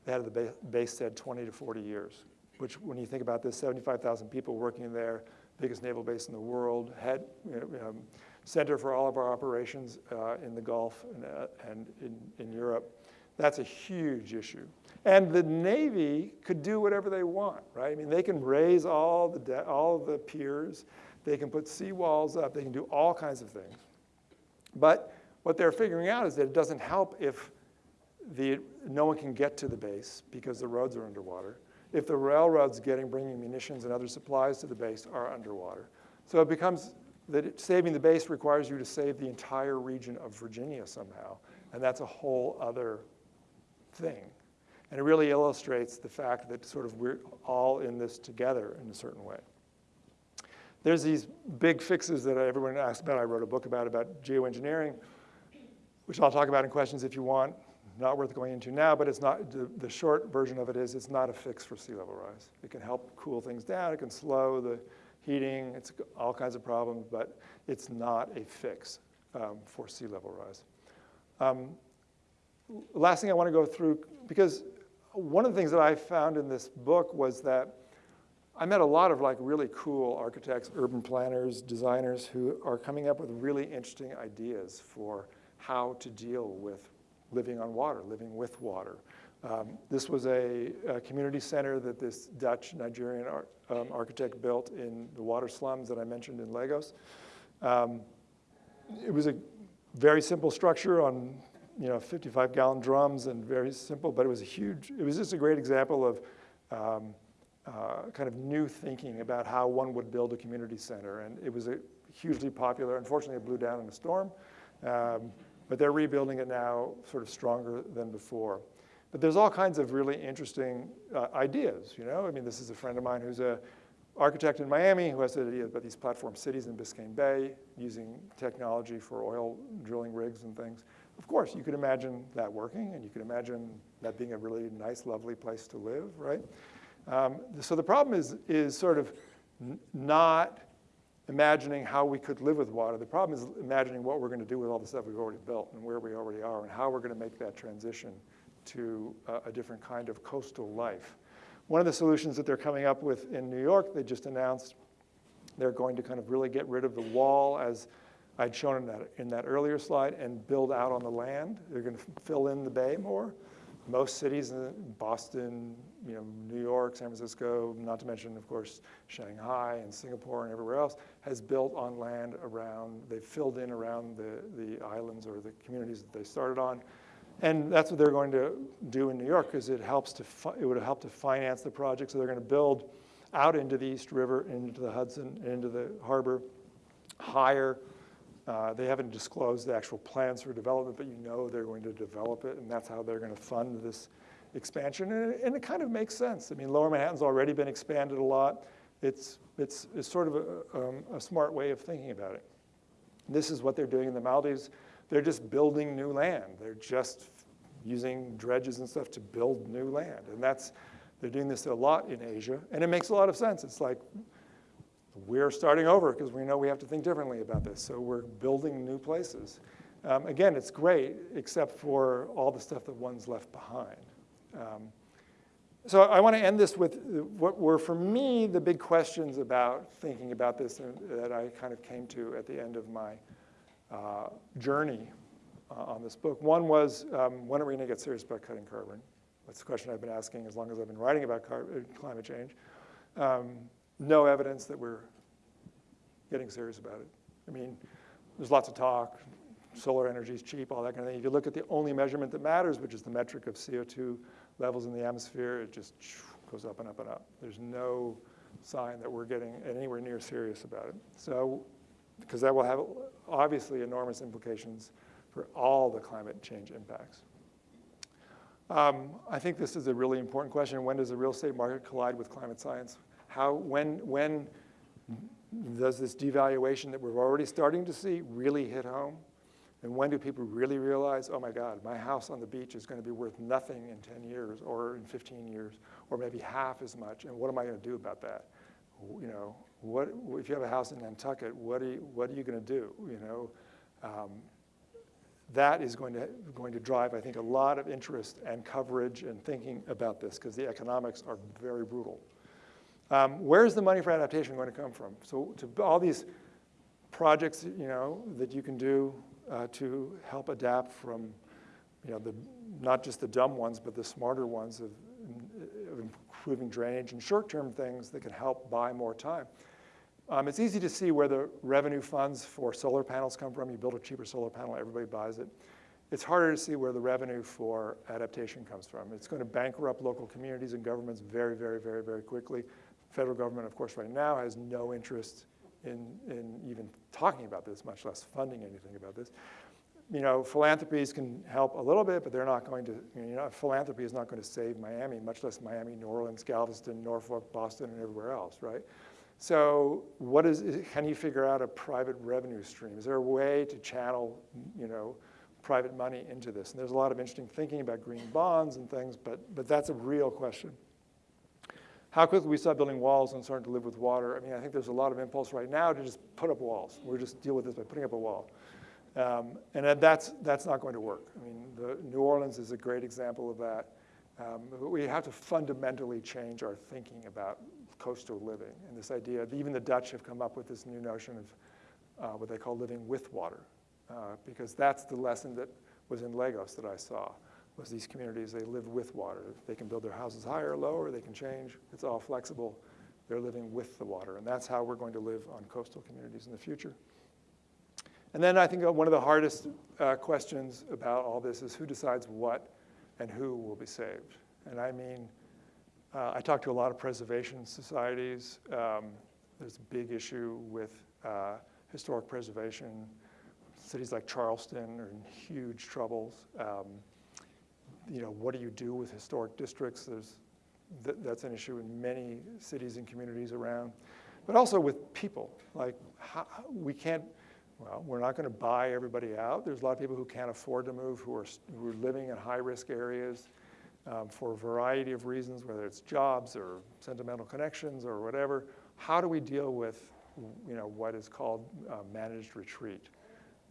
The head of the base said 20 to 40 years, which when you think about this, 75,000 people working there, biggest naval base in the world, head, um, center for all of our operations uh, in the Gulf and, uh, and in, in Europe. That's a huge issue. And the Navy could do whatever they want, right? I mean, they can raise all the, all the piers, they can put seawalls up, they can do all kinds of things. But what they're figuring out is that it doesn't help if the, no one can get to the base because the roads are underwater, if the railroads getting, bringing munitions and other supplies to the base are underwater. So it becomes that saving the base requires you to save the entire region of Virginia somehow, and that's a whole other thing. And it really illustrates the fact that sort of we're all in this together in a certain way. There's these big fixes that everyone asks about. I wrote a book about, about geoengineering, which I'll talk about in questions if you want. Not worth going into now, but it's not, the, the short version of it is it's not a fix for sea level rise. It can help cool things down, it can slow the heating, it's all kinds of problems, but it's not a fix um, for sea level rise. Um, last thing I want to go through, because one of the things that I found in this book was that I met a lot of like really cool architects, urban planners, designers who are coming up with really interesting ideas for how to deal with living on water, living with water, Um, This was a, a community center that this Dutch Nigerian ar- um, architect built in the water slums that I mentioned in Lagos. Um, It was a very simple structure on, you know, 55 gallon drums and very simple, but it was a huge, it was just a great example of um, uh, kind of new thinking about how one would build a community center. And it was a hugely popular, unfortunately it blew down in a storm, um, but they're rebuilding it now sort of stronger than before. But there's all kinds of really interesting uh, ideas, you know? I mean, this is a friend of mine who's a architect in Miami who has an idea about these platform cities in Biscayne Bay using technology for oil drilling rigs and things. Of course, you could imagine that working, and you could imagine that being a really nice, lovely place to live, right? Um, so the problem is, is sort of not imagining how we could live with water. The problem is imagining what we're going to do with all the stuff we've already built and where we already are and how we're going to make that transition to a, a different kind of coastal life. One of the solutions that they're coming up with in New York, they just announced they're going to kind of really get rid of the wall as I'd shown in that, in that earlier slide and build out on the land. They're going to fill in the bay more. Most cities, in Boston, you know, New York, San Francisco, not to mention, of course, Shanghai and Singapore and everywhere else, has built on land around, they've filled in around the, the islands or the communities that they started on. And that's what they're going to do in New York because it helps to, it would help to finance the project. So they're going to build out into the East River, into the Hudson, into the harbor, higher. Uh, They haven't disclosed the actual plans for development, but you know they're going to develop it, and that's how they're going to fund this expansion. And it, and it kind of makes sense. I mean, Lower Manhattan's already been expanded a lot. It's, it's, it's sort of a, um, a smart way of thinking about it. This is what they're doing in the Maldives. They're just building new land. They're just using dredges and stuff to build new land. And that's, they're doing this a lot in Asia. And it makes a lot of sense. It's like, we're starting over because we know we have to think differently about this. So we're building new places. Um, again, it's great, except for all the stuff that one's left behind. Um, so I want to end this with what were, for me, the big questions about thinking about this that I kind of came to at the end of my uh, journey uh, on this book. One was, um, when are we going to get serious about cutting carbon? That's the question I've been asking as long as I've been writing about uh, climate change. Um, no evidence that we're getting serious about it. I mean, there's lots of talk, solar energy is cheap, all that kind of thing. If you look at the only measurement that matters, which is the metric of CO2 levels in the atmosphere, it just goes up and up and up. There's no sign that we're getting anywhere near serious about it. So, because that will have obviously enormous implications for all the climate change impacts. Um, I think this is a really important question. When does the real estate market collide with climate science? How, when, when does this devaluation that we're already starting to see really hit home? And when do people really realize, oh my God, my house on the beach is going to be worth nothing in 10 years or in 15 years or maybe half as much? And what am I going to do about that? You know, what, if you have a house in Nantucket, what are you, what are you going to do? You know, um, that is going to, going to drive, I think, a lot of interest and coverage and thinking about this because the economics are very brutal. Um, where's the money for adaptation going to come from? So to all these projects, you know, that you can do uh, to help adapt from, you know, the, not just the dumb ones, but the smarter ones of, of improving drainage and short-term things that can help buy more time. Um, it's easy to see where the revenue funds for solar panels come from. You build a cheaper solar panel, everybody buys it. It's harder to see where the revenue for adaptation comes from. It's going to bankrupt local communities and governments very, very, very, very quickly. Federal government, of course, right now has no interest in, in even talking about this, much less funding anything about this. You know, philanthropies can help a little bit, but they're not going to, you know, philanthropy is not going to save Miami, much less Miami, New Orleans, Galveston, Norfolk, Boston, and everywhere else, right? So what is, can you figure out a private revenue stream? Is there a way to channel, you know, private money into this? And there's a lot of interesting thinking about green bonds and things, but, but that's a real question. How quickly we start building walls and starting to live with water. I mean, I think there's a lot of impulse right now to just put up walls. We're just deal with this by putting up a wall. Um, and that's, that's not going to work. I mean, the, New Orleans is a great example of that. Um, we have to fundamentally change our thinking about coastal living and this idea. Even the Dutch have come up with this new notion of uh, what they call living with water, uh, because that's the lesson that was in Lagos that I saw. Was these communities, they live with water. They can build their houses higher or lower, they can change. It's all flexible. They're living with the water. And that's how we're going to live on coastal communities in the future. And then I think one of the hardest uh, questions about all this is who decides what and who will be saved. And I mean, uh, I talk to a lot of preservation societies. Um, there's a big issue with uh, historic preservation. Cities like Charleston are in huge troubles. Um, you know, what do you do with historic districts? There's, th that's an issue in many cities and communities around. But also with people, like how, we can't, well, we're not going to buy everybody out. There's a lot of people who can't afford to move, who are, who are living in high-risk areas um, for a variety of reasons, whether it's jobs or sentimental connections or whatever. How do we deal with, you know, what is called uh, managed retreat?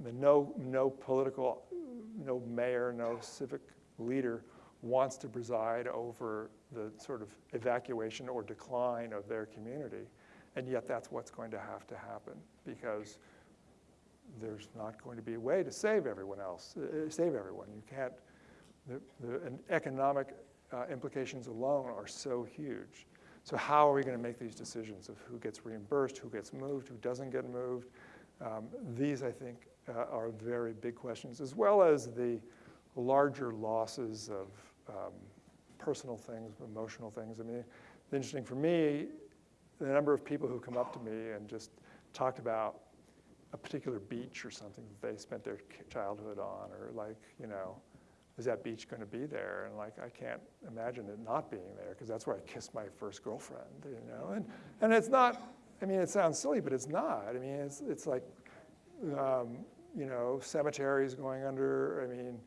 The no, no political, no mayor, no civic leader wants to preside over the sort of evacuation or decline of their community. And yet that's what's going to have to happen because there's not going to be a way to save everyone else, uh, save everyone. You can't, the, the economic uh, implications alone are so huge. So how are we going to make these decisions of who gets reimbursed, who gets moved, who doesn't get moved? Um, these, I think, uh, are very big questions, as well as the larger losses of um, personal things, emotional things. I mean, it's interesting for me, the number of people who come up to me and just talked about a particular beach or something that they spent their childhood on, or like, you know, is that beach going to be there? And like, I can't imagine it not being there because that's where I kissed my first girlfriend, you know? And, and it's not, I mean, it sounds silly, but it's not. I mean, it's, it's like, um, you know, cemeteries going under, I mean,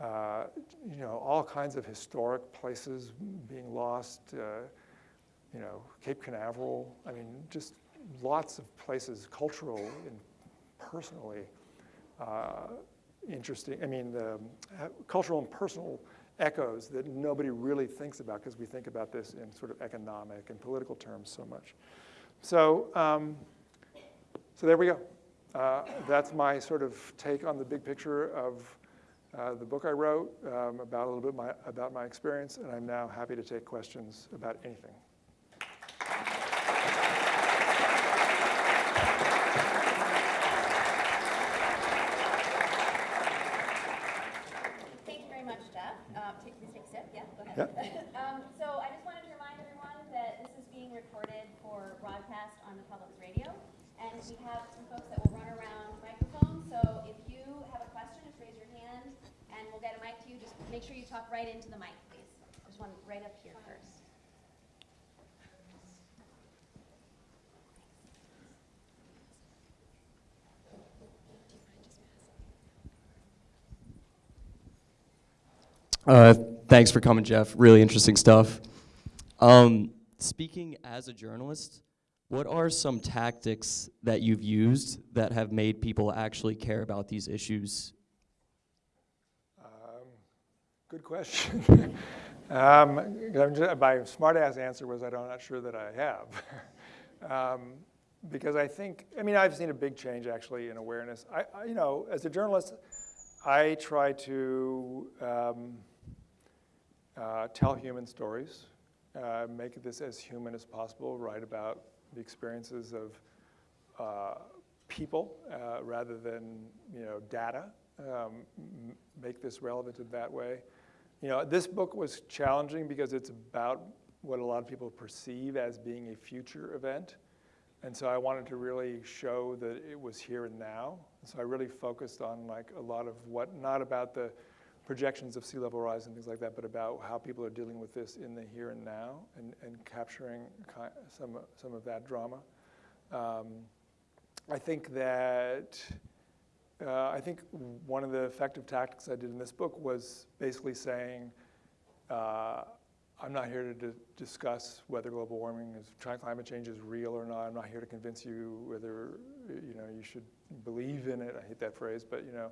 uh, you know, all kinds of historic places being lost, uh, you know, Cape Canaveral, I mean, just lots of places, cultural and personally, uh, interesting, I mean, the cultural and personal echoes that nobody really thinks about because we think about this in sort of economic and political terms so much. So, um, so there we go. Uh, that's my sort of take on the big picture of uh, the book I wrote um, about a little bit my, about my experience, and I'm now happy to take questions about anything. um, so I just wanted to remind everyone that this is being recorded for broadcast on the public's radio. And we have some folks that will run around microphones. So if you have a question, just raise your hand and we'll get a mic to you. Just make sure you talk right into the mic, please. There's one right up here first. Uh, thanks for coming, Jeff. Really interesting stuff. Um, speaking as a journalist, what are some tactics that you've used that have made people actually care about these issues? Good question. um, just, my smartass answer was I'm not sure that I have. um, because I think, I mean, I've seen a big change actually in awareness. I, I you know, as a journalist, I try to um, uh, tell human stories, uh, make this as human as possible, write about the experiences of uh, people uh, rather than you know data. Um, make this relevant in that way. You know, this book was challenging because it's about what a lot of people perceive as being a future event. And so I wanted to really show that it was here and now. So I really focused on like a lot of what, not about the projections of sea level rise and things like that, but about how people are dealing with this in the here and now and, and capturing some, some of that drama. Um, I think that, uh, I think one of the effective tactics I did in this book was basically saying, uh, I'm not here to discuss whether global warming is, climate change is real or not. I'm not here to convince you whether, you know, you should believe in it. I hate that phrase, but, you know,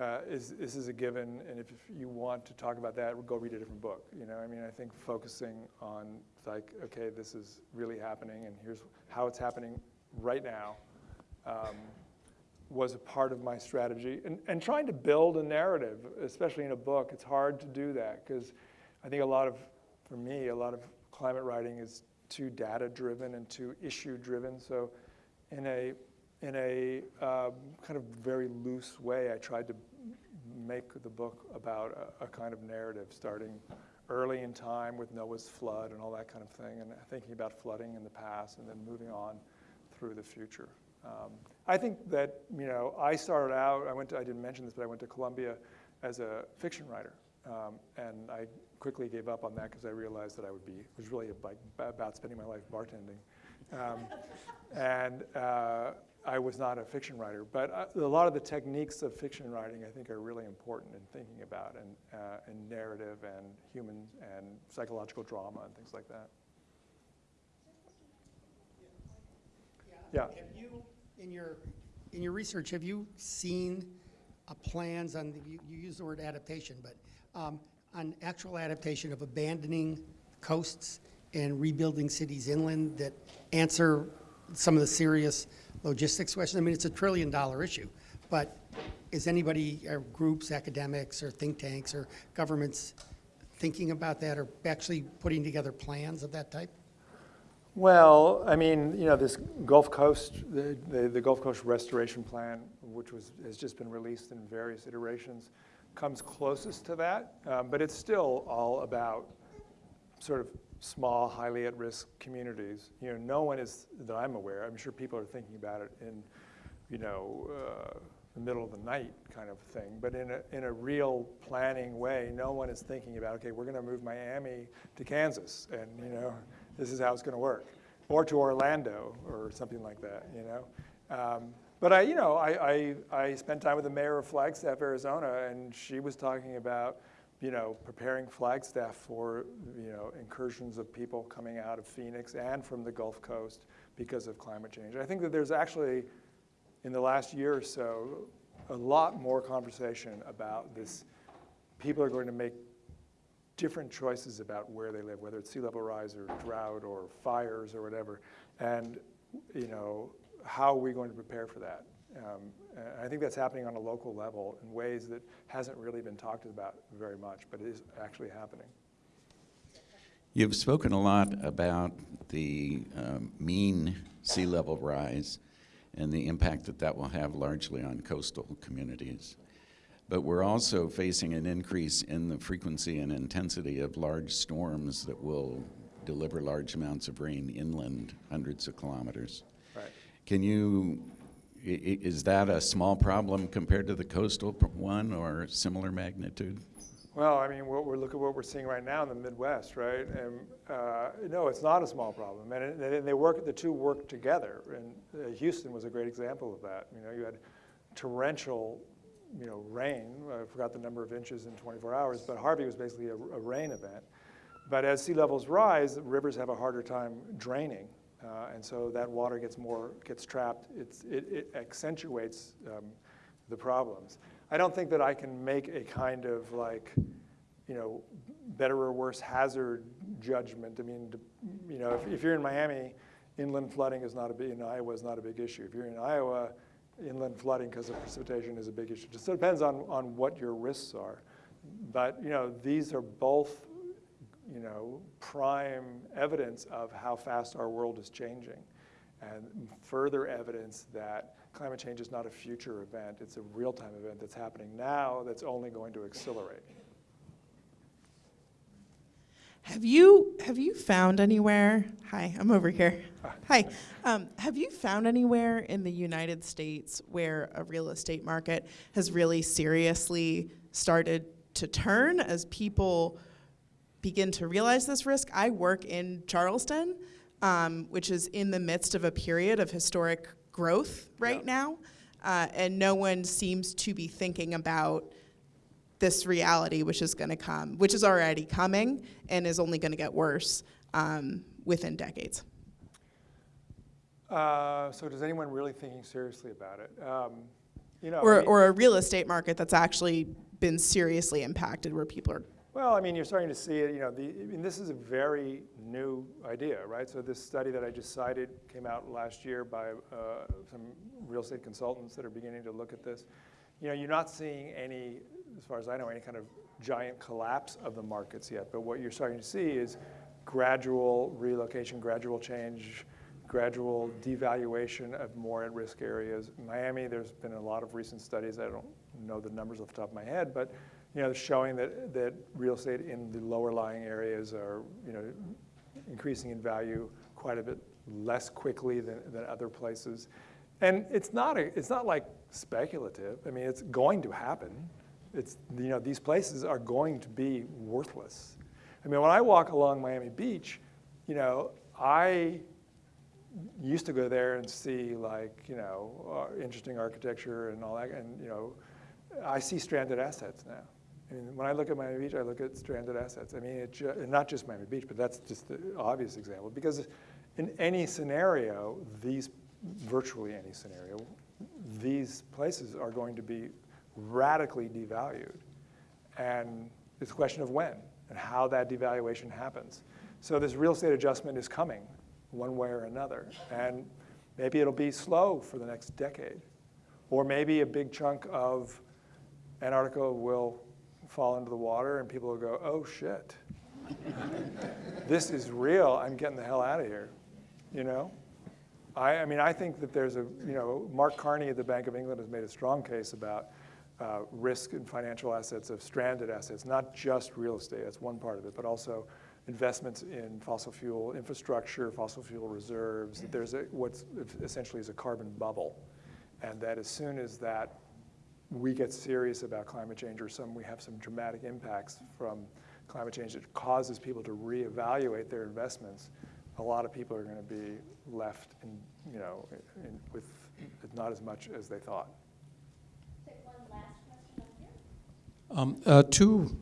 uh, is this is a given, and if, you want to talk about that, go read a different book. You know, I mean, I think focusing on like, okay, this is really happening, and here's how it's happening right now, um, was a part of my strategy. And, and trying to build a narrative, especially in a book, it's hard to do that because I think a lot of, for me, a lot of climate writing is too data driven and too issue driven. So in a, in a um, kind of very loose way, I tried to make the book about a, a kind of narrative starting early in time with Noah's flood and all that kind of thing, and thinking about flooding in the past and then moving on through the future. Um, I think that, you know, I started out, I went to, I didn't mention this, but I went to Columbia as a fiction writer. Um, and I quickly gave up on that because I realized that I would be, it was really like about spending my life bartending. Um, and uh, I was not a fiction writer, but uh, a lot of the techniques of fiction writing I think are really important in thinking about and, uh, and narrative and human and psychological drama and things like that. Yeah. You, in your, in your research, have you seen uh, plans on, the- you, you use the word adaptation, but um, on actual adaptation of abandoning coasts and rebuilding cities inland that answer some of the serious logistics questions? I mean, it's a trillion dollar issue, but is anybody, or groups, academics, or think tanks, or governments thinking about that, or actually putting together plans of that type? Well, I mean, you know, this Gulf Coast, the, the, the Gulf Coast Restoration Plan, which was, has just been released in various iterations, comes closest to that, um, but it's still all about sort of small, highly at-risk communities. You know, no one is, that I'm aware, I'm sure people are thinking about it in, you know, uh, the middle of the night kind of thing, but in a, in a real planning way, no one is thinking about, okay, we're gonna move Miami to Kansas, and, you know, this is how it's going to work, or to Orlando or something like that, you know. Um, but I, you know, I, I, I spent time with the mayor of Flagstaff, Arizona, and she was talking about, you know, preparing Flagstaff for, you know, incursions of people coming out of Phoenix and from the Gulf Coast because of climate change. I think that there's actually, in the last year or so, a lot more conversation about this. People are going to make different choices about where they live, whether it's sea level rise or drought or fires or whatever. And, you know, how are we going to prepare for that? Um, I think that's happening on a local level in ways that hasn't really been talked about very much, but it is actually happening. You've spoken a lot about the um, mean sea level rise and the impact that that will have largely on coastal communities. But we're also facing an increase in the frequency and intensity of large storms that will deliver large amounts of rain inland, hundreds of kilometers. Right. Can you, is that a small problem compared to the coastal one or similar magnitude? Well, I mean, what we're, look at what we're seeing right now in the Midwest, right? And uh, no, it's not a small problem, and, it, and they work. The two work together. And uh, Houston was a great example of that. You know, you had torrential, you know, rain. I forgot the number of inches in 24 hours, but Harvey was basically a, a rain event. But as sea levels rise, rivers have a harder time draining, uh, and so that water gets more gets trapped. It, it accentuates um, the problems. I don't think that I can make a kind of like, you know, better or worse hazard judgment. I mean, you know, if, if you're in Miami, inland flooding is not a big, in Iowa is not a big issue. If you're in Iowa, inland flooding because of precipitation is a big issue. Just depends on, on what your risks are. But, you know, these are both, you know, prime evidence of how fast our world is changing and further evidence that climate change is not a future event, it's a real-time event that's happening now that's only going to accelerate. Have you have you found anywhere? Hi, I'm over here. Hi. Um, have you found anywhere in the United States where a real estate market has really seriously started to turn as people begin to realize this risk? I work in Charleston, um, which is in the midst of a period of historic growth right now, uh, and no one seems to be thinking about this reality which is going to come, which is already coming and is only going to get worse um, within decades. Uh, so does anyone really thinking seriously about it? Um, you know, I Or, mean- or a real estate market that's actually been seriously impacted where people are Well, I mean, you're starting to see it, you know, the, I mean, this is a very new idea, right? So this study that I just cited came out last year by uh, some real estate consultants that are beginning to look at this. You know, you're not seeing any, as far as I know, any kind of giant collapse of the markets yet, but what you're starting to see is gradual relocation, gradual change, gradual devaluation of more at-risk areas. Miami, there's been a lot of recent studies, I don't know the numbers off the top of my head, but you know, showing that, that real estate in the lower lying areas are, you know, increasing in value quite a bit less quickly than, than other places. And it's not, a, it's not like speculative. I mean, it's going to happen. It's, you know, these places are going to be worthless. I mean, when I walk along Miami Beach, you know, I used to go there and see like, you know, uh, interesting architecture and all that, and, you know, I see stranded assets now. I mean, when I look at Miami Beach, I look at stranded assets. I mean, it ju- not just Miami Beach, but that's just the obvious example. Because in any scenario, these, virtually any scenario, these places are going to be radically devalued. And it's a question of when and how that devaluation happens. So this real estate adjustment is coming one way or another. And maybe it'll be slow for the next decade. Or maybe a big chunk of Antarctica will fall into the water and people will go, oh shit, this is real, I'm getting the hell out of here, you know? I, I mean, I think that there's a, you know, Mark Carney at the Bank of England has made a strong case about uh, risk and financial assets of stranded assets, not just real estate, that's one part of it, but also investments in fossil fuel infrastructure, fossil fuel reserves, that there's a, what's essentially is a carbon bubble. And that as soon as that we get serious about climate change or some, we have some dramatic impacts from climate change that causes people to reevaluate their investments, a lot of people are going to be left in, you know, in, with not as much as they thought. Take one last question up here. Um, uh, Two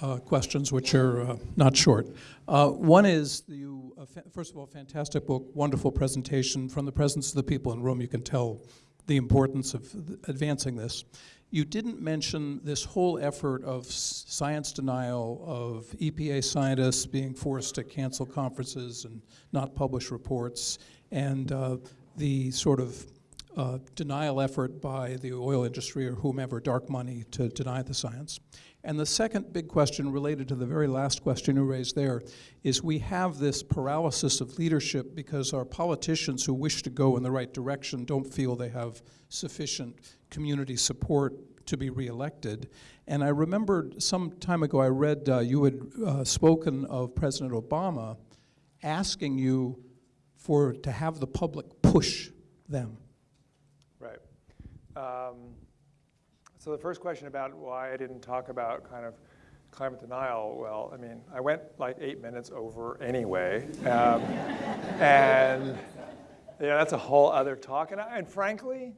uh, questions, which are uh, not short. Uh, One is, you, first of all, fantastic book, wonderful presentation. From the presence of the people in the room, you can tell the importance of th- advancing this. You didn't mention this whole effort of science denial, of EPA scientists being forced to cancel conferences and not publish reports, and uh, the sort of uh, denial effort by the oil industry or whomever, dark money, to deny the science. And the second big question related to the very last question you raised there is we have this paralysis of leadership because our politicians who wish to go in the right direction don't feel they have sufficient community support to be reelected. And I remembered some time ago I read uh, you had uh, spoken of President Obama asking you for to have the public push them. Um, so the first question about why I didn't talk about kind of climate denial, well, I mean, I went like eight minutes over anyway. Um, and yeah, that's a whole other talk. And, I, and frankly,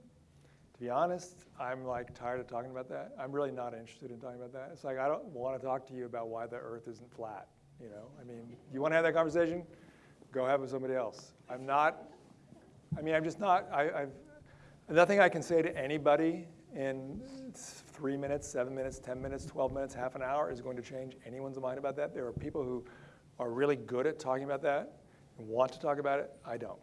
to be honest, I'm like tired of talking about that. I'm really not interested in talking about that. It's like I don't want to talk to you about why the earth isn't flat. You know, I mean, you want to have that conversation? Go have it with somebody else. I'm not, I mean, I'm just not, I, I've, nothing I can say to anybody in three minutes, seven minutes, 10 minutes, 12 minutes, half an hour is going to change anyone's mind about that. There are people who are really good at talking about that and want to talk about it. I don't.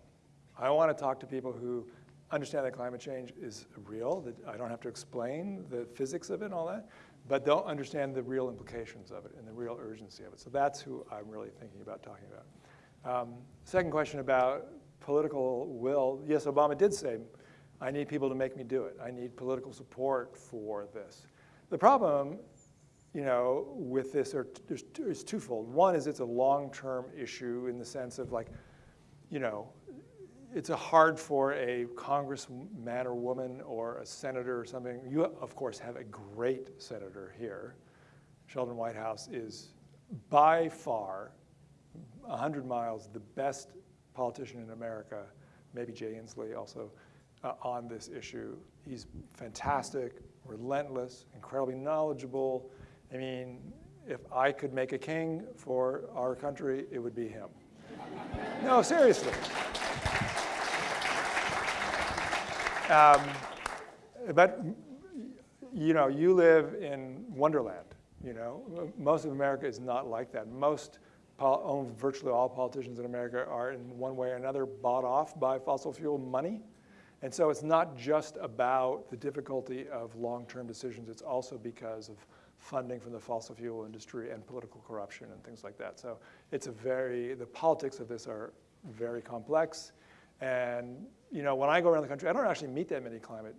I want to talk to people who understand that climate change is real, that I don't have to explain the physics of it and all that, but don't understand the real implications of it and the real urgency of it. So that's who I'm really thinking about talking about. Um, second question about political will. Yes, Obama did say, I need people to make me do it. I need political support for this. The problem, you know, with this is twofold. One is it's a long-term issue in the sense of like, you know, it's a hard for a congressman or woman or a senator or something. You, of course, have a great senator here. Sheldon Whitehouse is by far, 100 miles, the best politician in America, maybe Jay Inslee also, uh, on this issue. He's fantastic, relentless, incredibly knowledgeable. I mean, if I could make a king for our country, it would be him. no, seriously. Um, but you know, you live in Wonderland, You know, most of America is not like that. Most, virtually all politicians in America are in one way or another bought off by fossil fuel money. And so it's not just about the difficulty of long-term decisions, it's also because of funding from the fossil fuel industry and political corruption and things like that. So it's a very, the politics of this are very complex. And, you know, when I go around the country, I don't actually meet that many climate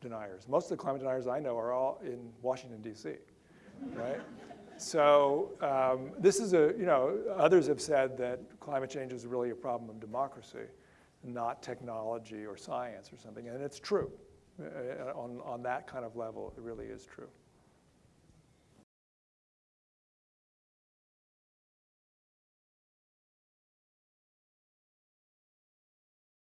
deniers. Most of the climate deniers I know are all in Washington, D.C., right? So um, this is a, you know, others have said that climate change is really a problem of democracy, not technology or science or something, and it's true. Uh, on, on that kind of level, it really is true.